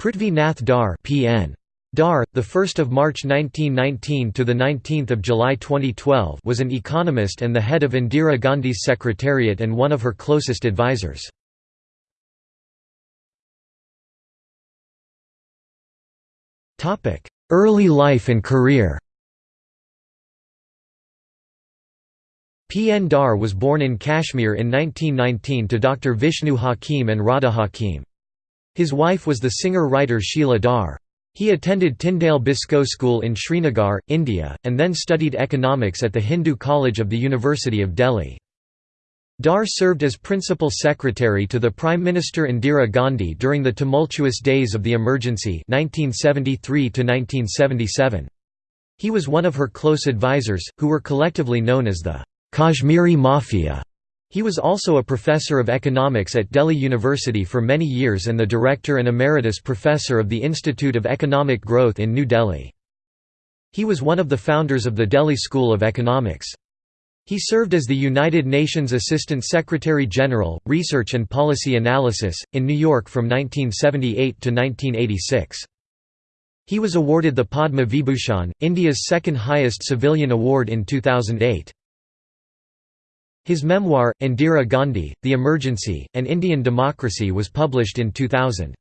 Prithvi Nath Dhar PN. Dhar, the 1st of March 1919 to the 19th of July 2012, was an economist and the head of Indira Gandhi's secretariat and one of her closest advisors. Topic: Early life and career. P. N. Dhar was born in Kashmir in 1919 to Dr. Vishnu Hakim and Radha Hakim. His wife was the singer-writer Sheila Dhar. He attended Tyndale Biscoe School in Srinagar, India, and then studied economics at the Hindu College of the University of Delhi. Dhar served as principal secretary to the Prime Minister Indira Gandhi during the tumultuous days of the emergency 1973 -1977. He was one of her close advisers, who were collectively known as the Kashmiri Mafia. He was also a professor of economics at Delhi University for many years and the director and emeritus professor of the Institute of Economic Growth in New Delhi. He was one of the founders of the Delhi School of Economics. He served as the United Nations Assistant Secretary General, Research and Policy Analysis, in New York from 1978 to 1986. He was awarded the Padma Vibhushan, India's second highest civilian award in 2008. His memoir, Indira Gandhi, The Emergency, and Indian Democracy was published in 2000.